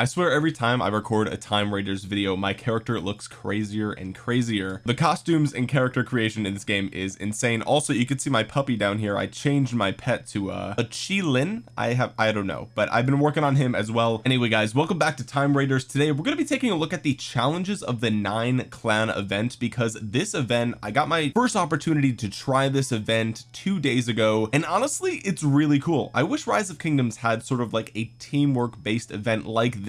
I swear every time I record a time raiders video my character looks crazier and crazier. The costumes and character creation in this game is insane. Also you can see my puppy down here. I changed my pet to uh, a Qilin I have I don't know but I've been working on him as well. Anyway guys welcome back to time raiders. Today we're going to be taking a look at the challenges of the nine clan event because this event I got my first opportunity to try this event two days ago and honestly it's really cool. I wish rise of kingdoms had sort of like a teamwork based event like this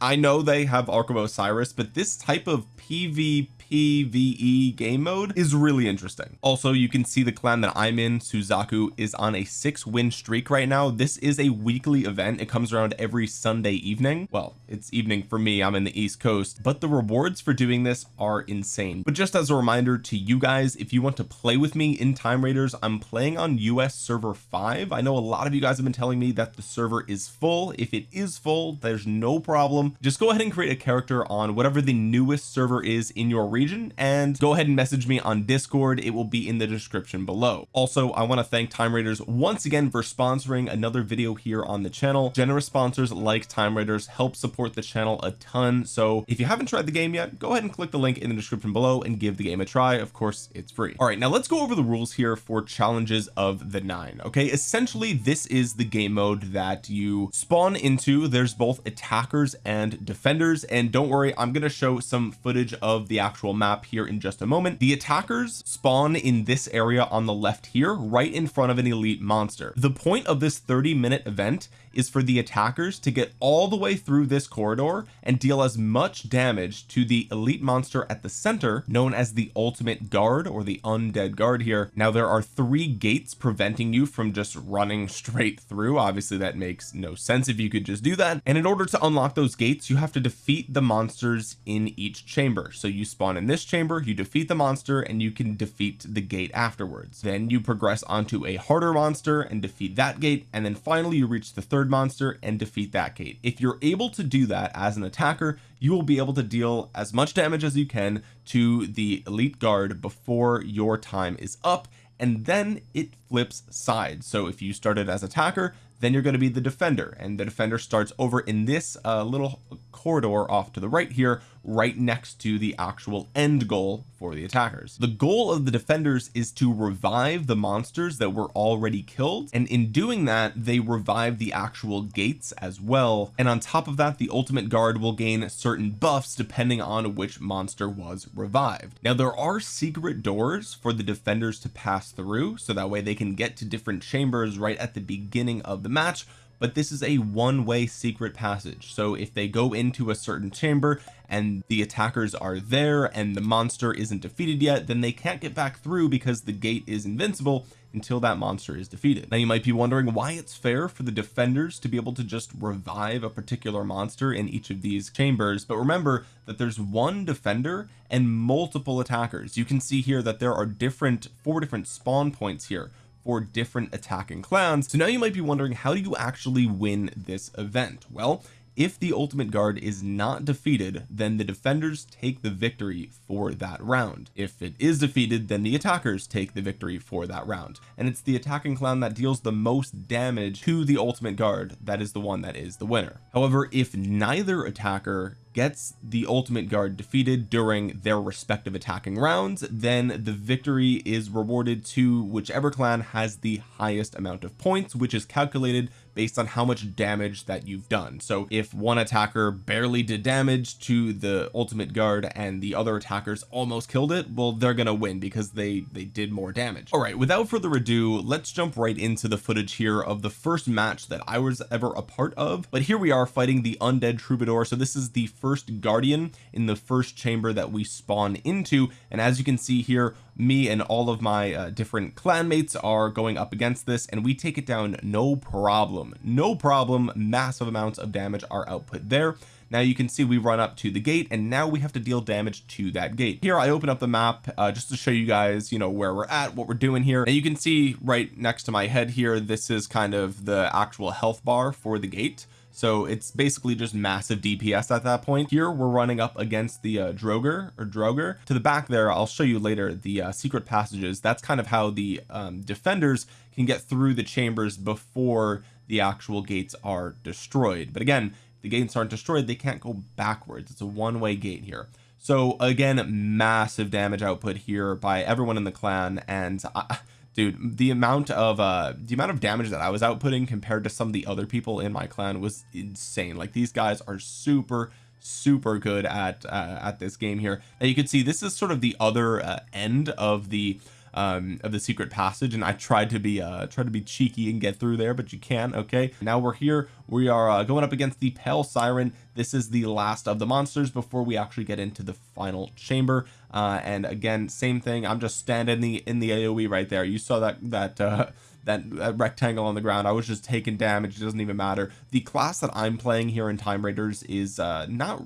I know they have Ark of Osiris but this type of PvP PvE game mode is really interesting. Also you can see the clan that I'm in Suzaku is on a six win streak right now. This is a weekly event. It comes around every Sunday evening. Well it's evening for me. I'm in the East Coast. But the rewards for doing this are insane. But just as a reminder to you guys if you want to play with me in time raiders I'm playing on US server 5 I know a lot of you guys have been telling me that the server is full. If it is full there's no problem. Just go ahead and create a character on whatever the newest server is in your region and go ahead and message me on discord. It will be in the description below. Also I want to thank time raiders once again for sponsoring another video here on the channel. Generous sponsors like time raiders help support the channel a ton so if you haven't tried the game yet go ahead and click the link in the description below and give the game a try. Of course it's free. All right now let's go over the rules here for challenges of the nine okay? Essentially this is the game mode that you spawn into. There's both attackers and defenders and don't worry I'm going to show some footage of the actual map here in just a moment. The attackers spawn in this area on the left here right in front of an elite monster. The point of this 30 minute event is for the attackers to get all the way through this corridor and deal as much damage to the elite monster at the center known as the ultimate guard or the undead guard here. Now there are three gates preventing you from just running straight through. Obviously that makes no sense if you could just do that. And in order to unlock those gates you have to defeat the monsters in each chamber. So you spawn in this chamber you defeat the monster and you can defeat the gate afterwards. Then you progress onto a harder monster and defeat that gate and then finally you reach the third monster and defeat that gate. If you're able to do that as an attacker you will be able to deal as much damage as you can to the elite guard before your time is up and then it flips sides. So if you started as attacker then you're going to be the defender and the defender starts over in this uh, little corridor off to the right here right next to the actual end goal for the attackers. The goal of the defenders is to revive the monsters that were already killed and in doing that they revive the actual gates as well. And on top of that the ultimate guard will gain certain buffs depending on which monster was revived. Now there are secret doors for the defenders to pass through so that way they can get to different chambers right at the beginning of the match but this is a one-way secret passage. So if they go into a certain chamber and the attackers are there and the monster isn't defeated yet then they can't get back through because the gate is invincible until that monster is defeated. Now you might be wondering why it's fair for the defenders to be able to just revive a particular monster in each of these chambers but remember that there's one defender and multiple attackers. You can see here that there are different four different spawn points here for different attacking clans. So now you might be wondering how do you actually win this event? Well if the ultimate guard is not defeated then the defenders take the victory for that round. If it is defeated then the attackers take the victory for that round. And it's the attacking clan that deals the most damage to the ultimate guard that is the one that is the winner. However if neither attacker gets the ultimate guard defeated during their respective attacking rounds then the victory is rewarded to whichever clan has the highest amount of points which is calculated based on how much damage that you've done. So if one attacker barely did damage to the ultimate guard and the other attackers almost killed it well they're gonna win because they they did more damage. All right without further ado let's jump right into the footage here of the first match that I was ever a part of. But here we are fighting the undead troubadour. So this is the first guardian in the first chamber that we spawn into. And as you can see here me and all of my uh, different clanmates are going up against this and we take it down no problem. No problem. Massive amounts of damage are output there. Now you can see we run up to the gate and now we have to deal damage to that gate. Here I open up the map uh, just to show you guys you know where we're at what we're doing here. And you can see right next to my head here this is kind of the actual health bar for the gate so it's basically just massive DPS at that point. Here we're running up against the uh, Droger or Droger. To the back there I'll show you later the uh, secret passages. That's kind of how the um, defenders can get through the chambers before the actual gates are destroyed. But again the gates aren't destroyed they can't go backwards. It's a one-way gate here. So again massive damage output here by everyone in the clan and I, dude the amount of uh the amount of damage that I was outputting compared to some of the other people in my clan was insane. Like these guys are super super good at uh, at this game here. Now you can see this is sort of the other uh, end of the um of the secret passage and I tried to be uh try to be cheeky and get through there but you can okay? Now we're here. We are uh, going up against the pale siren. This is the last of the monsters before we actually get into the final chamber. Uh and again same thing. I'm just standing in the in the AoE right there. You saw that that uh that, rectangle on the ground. I was just taking damage. It doesn't even matter. The class that I'm playing here in time raiders is uh not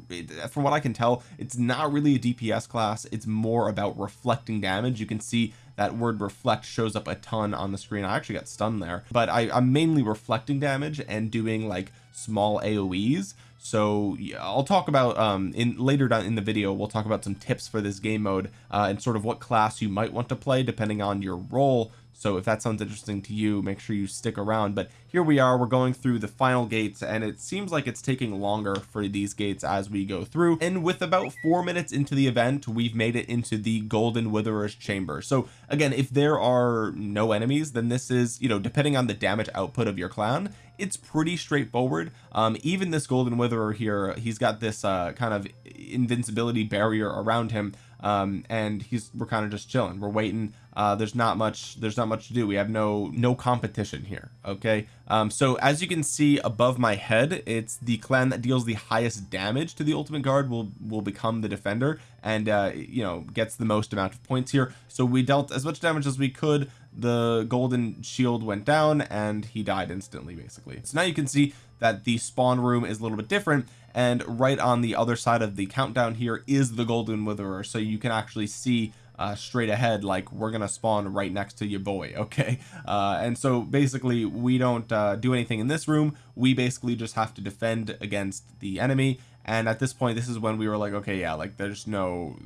from what I can tell it's not really a DPS class. It's more about reflecting damage. You can see that word reflect shows up a ton on the screen. I actually got stunned there. But I, I'm mainly reflecting damage and doing like small AoEs so yeah, I'll talk about um in later down in the video we'll talk about some tips for this game mode uh, and sort of what class you might want to play depending on your role so if that sounds interesting to you make sure you stick around. But here we are we're going through the final gates and it seems like it's taking longer for these gates as we go through. And with about four minutes into the event we've made it into the golden witherer's chamber. So again if there are no enemies then this is you know depending on the damage output of your clan it's pretty straightforward. Um even this golden witherer here he's got this uh kind of invincibility barrier around him um and he's we're kind of just chilling. We're waiting. Uh there's not much there's not much to do. We have no no competition here okay? Um so as you can see above my head it's the clan that deals the highest damage to the ultimate guard will will become the defender and uh you know gets the most amount of points here. So we dealt as much damage as we could the golden shield went down and he died instantly basically. So now you can see that the spawn room is a little bit different and right on the other side of the countdown here is the golden witherer. So you can actually see uh, straight ahead like we're gonna spawn right next to your boy okay? Uh, and so basically we don't uh, do anything in this room. We basically just have to defend against the enemy. And at this point this is when we were like okay yeah like there's no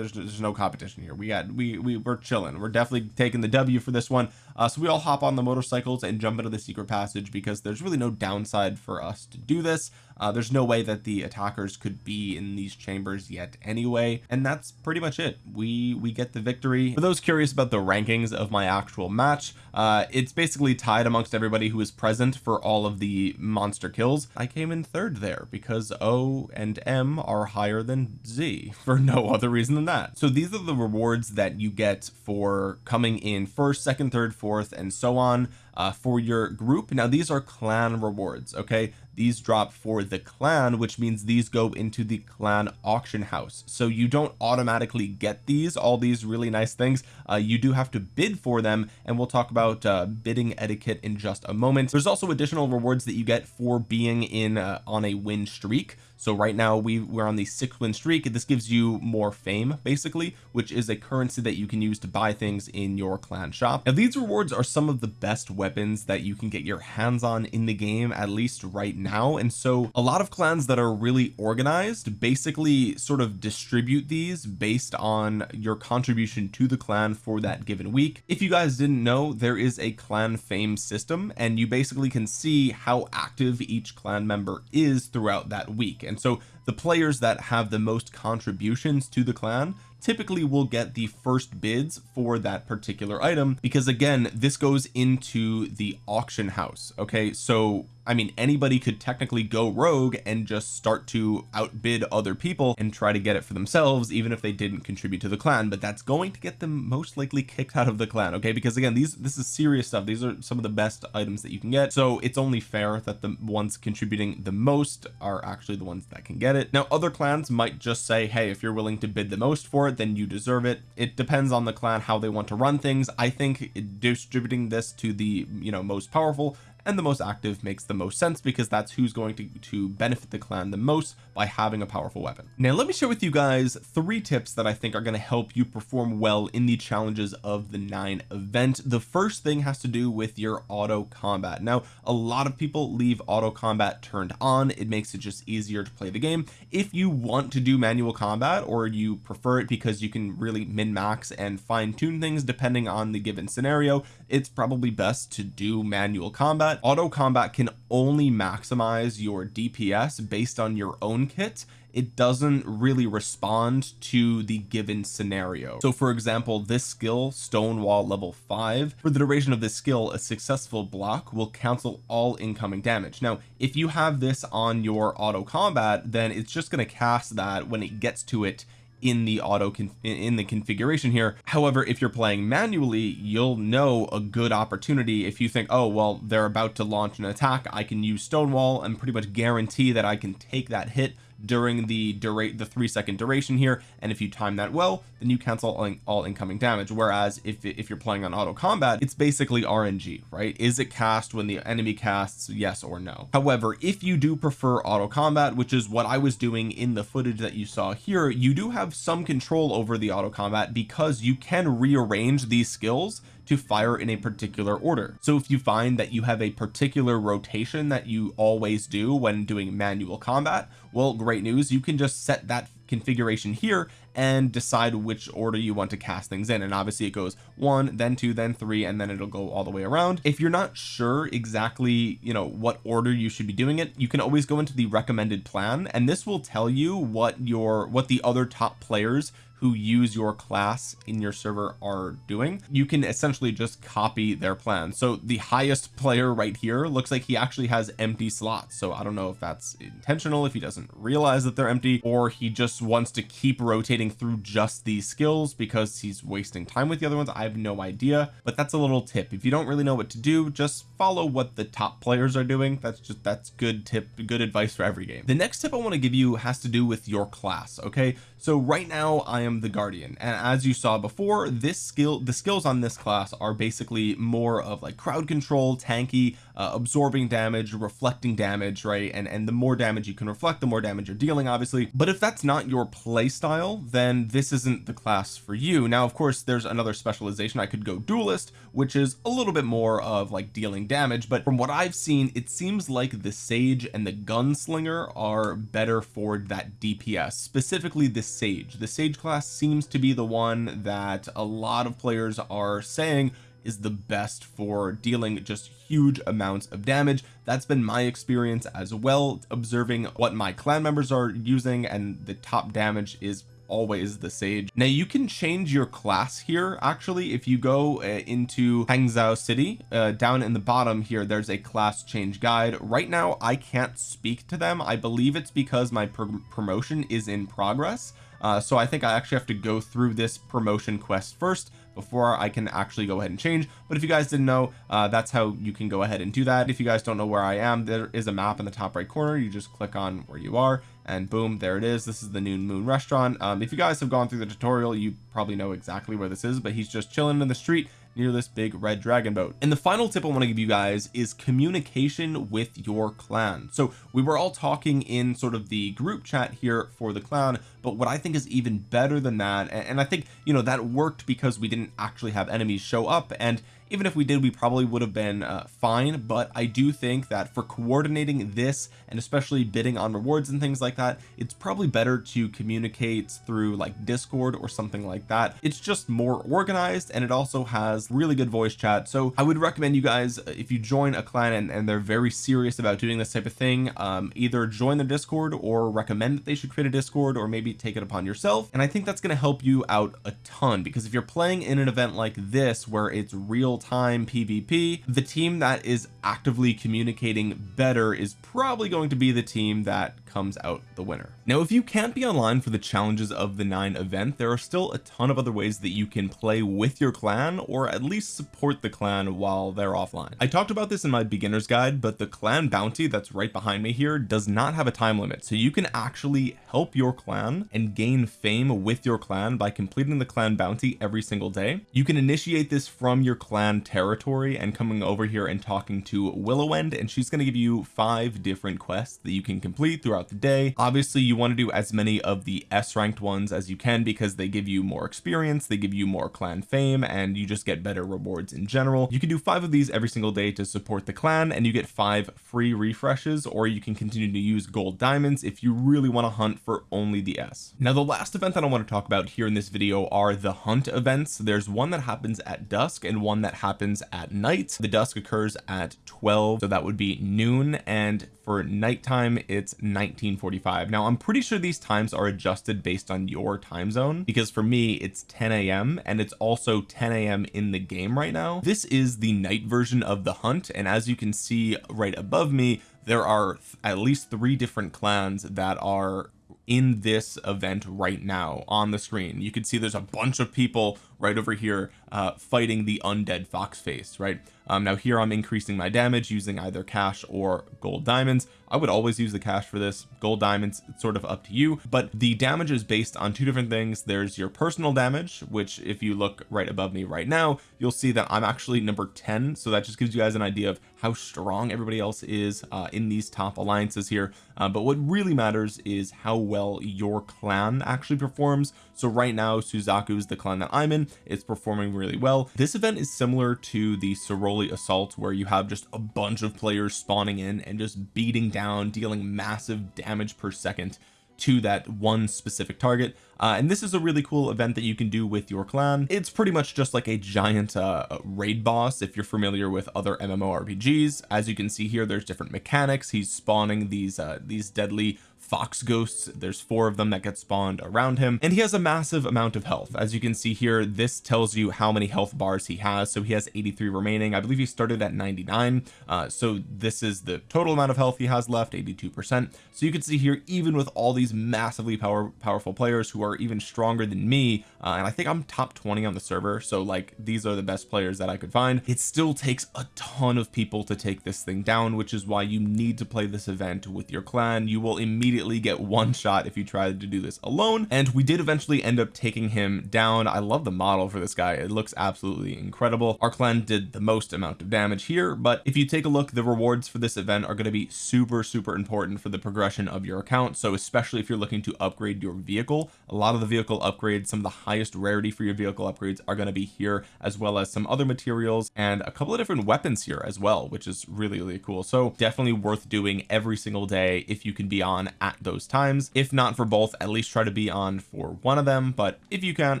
there's, there's no competition here. We got we, we we're chilling. We're definitely taking the W for this one. Uh, so we all hop on the motorcycles and jump into the secret passage because there's really no downside for us to do this uh, there's no way that the attackers could be in these chambers yet anyway and that's pretty much it. We we get the victory. For those curious about the rankings of my actual match uh, it's basically tied amongst everybody who is present for all of the monster kills. I came in third there because O and M are higher than Z for no other reason than that. So these are the rewards that you get for coming in first second third fourth and so on uh, for your group. Now these are clan rewards okay? These drop for the clan which means these go into the clan auction house. So you don't automatically get these all these really nice things. Uh, you do have to bid for them and we'll talk about uh, bidding etiquette in just a moment. There's also additional rewards that you get for being in uh, on a win streak so right now we we're on the six win streak. This gives you more fame basically which is a currency that you can use to buy things in your clan shop. Now these rewards are some of the best weapons that you can get your hands on in the game at least right now. And so a lot of clans that are really organized basically sort of distribute these based on your contribution to the clan for that given week. If you guys didn't know there is a clan fame system and you basically can see how active each clan member is throughout that week and so the players that have the most contributions to the clan typically will get the first bids for that particular item because again this goes into the auction house okay? So I mean anybody could technically go rogue and just start to outbid other people and try to get it for themselves even if they didn't contribute to the clan but that's going to get them most likely kicked out of the clan okay? Because again these this is serious stuff. These are some of the best items that you can get. So it's only fair that the ones contributing the most are actually the ones that can get it. Now other clans might just say hey if you're willing to bid the most for it then you deserve it. It depends on the clan how they want to run things. I think distributing this to the you know most powerful and the most active makes the most sense because that's who's going to to benefit the clan the most by having a powerful weapon. Now let me share with you guys three tips that I think are going to help you perform well in the challenges of the nine event. The first thing has to do with your auto combat. Now a lot of people leave auto combat turned on. It makes it just easier to play the game. If you want to do manual combat or you prefer it because you can really min max and fine tune things depending on the given scenario it's probably best to do manual combat combat auto combat can only maximize your DPS based on your own kit. It doesn't really respond to the given scenario. So for example this skill stonewall level 5 for the duration of this skill a successful block will cancel all incoming damage. Now if you have this on your auto combat then it's just going to cast that when it gets to it in the auto in the configuration here. However if you're playing manually you'll know a good opportunity if you think oh well they're about to launch an attack. I can use stonewall and pretty much guarantee that I can take that hit during the durate the three second duration here and if you time that well then you cancel all, all incoming damage. Whereas if, if you're playing on auto combat it's basically RNG right? Is it cast when the enemy casts yes or no? However if you do prefer auto combat which is what I was doing in the footage that you saw here you do have some control over the auto combat because you can rearrange these skills to fire in a particular order. So if you find that you have a particular rotation that you always do when doing manual combat well great news. You can just set that configuration here and decide which order you want to cast things in. And obviously it goes one then two then three and then it'll go all the way around. If you're not sure exactly you know what order you should be doing it you can always go into the recommended plan and this will tell you what your what the other top players who use your class in your server are doing you can essentially just copy their plan. So the highest player right here looks like he actually has empty slots. So I don't know if that's intentional if he doesn't realize that they're empty or he just wants to keep rotating through just these skills because he's wasting time with the other ones. I have no idea but that's a little tip. If you don't really know what to do just follow what the top players are doing. That's just that's good tip good advice for every game. The next tip I want to give you has to do with your class okay? So right now I am the guardian. And as you saw before this skill the skills on this class are basically more of like crowd control tanky uh, absorbing damage reflecting damage right? And and the more damage you can reflect the more damage you're dealing obviously. But if that's not your play style then this isn't the class for you. Now of course there's another specialization I could go duelist which is a little bit more of like dealing damage. But from what I've seen it seems like the sage and the gunslinger are better for that DPS specifically the sage. The sage class seems to be the one that a lot of players are saying is the best for dealing just huge amounts of damage. That's been my experience as well observing what my clan members are using and the top damage is always the sage. Now you can change your class here actually. If you go uh, into Hangzhou City uh, down in the bottom here there's a class change guide. Right now I can't speak to them. I believe it's because my pr promotion is in progress uh, so I think I actually have to go through this promotion quest first before I can actually go ahead and change. But if you guys didn't know uh, that's how you can go ahead and do that. If you guys don't know where I am there is a map in the top right corner. You just click on where you are and boom there it is. This is the noon moon restaurant. Um, if you guys have gone through the tutorial you probably know exactly where this is but he's just chilling in the street near this big red dragon boat. And the final tip I want to give you guys is communication with your clan. So we were all talking in sort of the group chat here for the clan but what I think is even better than that and I think you know that worked because we didn't actually have enemies show up and even if we did we probably would have been uh, fine. But I do think that for coordinating this and especially bidding on rewards and things like that it's probably better to communicate through like discord or something like that. It's just more organized and it also has really good voice chat. So I would recommend you guys uh, if you join a clan and, and they're very serious about doing this type of thing um, either join the discord or recommend that they should create a discord or maybe take it upon yourself. And I think that's going to help you out a ton because if you're playing in an event like this where it's real time PvP the team that is actively communicating better is probably going to be the team that comes out the winner. Now if you can't be online for the challenges of the nine event there are still a ton of other ways that you can play with your clan or at least support the clan while they're offline. I talked about this in my beginner's guide but the clan bounty that's right behind me here does not have a time limit. So you can actually help your clan and gain fame with your clan by completing the clan bounty every single day. You can initiate this from your clan territory and coming over here and talking to Willowend and she's going to give you five different quests that you can complete throughout the day. Obviously you want to do as many of the s ranked ones as you can because they give you more experience they give you more clan fame and you just get better rewards in general. You can do five of these every single day to support the clan and you get five free refreshes or you can continue to use gold diamonds if you really want to hunt for only the s. Now the last event that I want to talk about here in this video are the hunt events. There's one that happens at dusk and one that happens at night. The dusk occurs at 12 so that would be noon and for nighttime it's 1945 now I'm pretty sure these times are adjusted based on your time zone because for me it's 10 a.m and it's also 10 a.m in the game right now. This is the night version of the hunt and as you can see right above me there are at least three different clans that are in this event right now on the screen. You can see there's a bunch of people right over here uh fighting the undead fox face right? Um now here I'm increasing my damage using either cash or gold diamonds. I would always use the cash for this. Gold diamonds it's sort of up to you. But the damage is based on two different things. There's your personal damage which if you look right above me right now you'll see that I'm actually number 10 so that just gives you guys an idea of how strong everybody else is uh, in these top alliances here. Uh, but what really matters is how well your clan actually performs so right now Suzaku is the clan that I'm in. It's performing really well. This event is similar to the Soroli assault where you have just a bunch of players spawning in and just beating down dealing massive damage per second to that one specific target. Uh, and this is a really cool event that you can do with your clan. It's pretty much just like a giant uh, raid boss if you're familiar with other MMORPGs as you can see here there's different mechanics. He's spawning these uh, these deadly fox ghosts. There's four of them that get spawned around him and he has a massive amount of health. As you can see here this tells you how many health bars he has. So he has 83 remaining. I believe he started at 99 uh, so this is the total amount of health he has left 82 percent. So you can see here even with all these massively power powerful players who are even stronger than me uh, and I think I'm top 20 on the server so like these are the best players that I could find. It still takes a ton of people to take this thing down which is why you need to play this event with your clan. You will immediately immediately get one shot if you tried to do this alone. And we did eventually end up taking him down. I love the model for this guy. It looks absolutely incredible. Our clan did the most amount of damage here but if you take a look the rewards for this event are going to be super super important for the progression of your account. So especially if you're looking to upgrade your vehicle a lot of the vehicle upgrades some of the highest rarity for your vehicle upgrades are going to be here as well as some other materials and a couple of different weapons here as well which is really really cool. So definitely worth doing every single day if you can be on at those times. If not for both at least try to be on for one of them. But if you can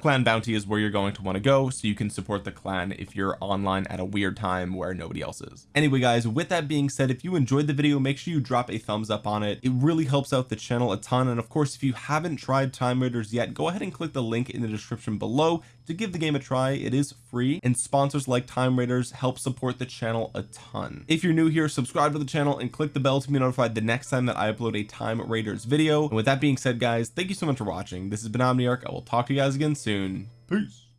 clan bounty is where you're going to want to go so you can support the clan if you're online at a weird time where nobody else is. Anyway guys with that being said if you enjoyed the video make sure you drop a thumbs up on it. It really helps out the channel a ton and of course if you haven't tried time raiders yet go ahead and click the link in the description below to give the game a try it is free and sponsors like time raiders help support the channel a ton. If you're new here subscribe to the channel and click the bell to be notified the next time that I upload a time raiders video. And with that being said guys thank you so much for watching. This has been Omniarch. I will talk to you guys again soon. Peace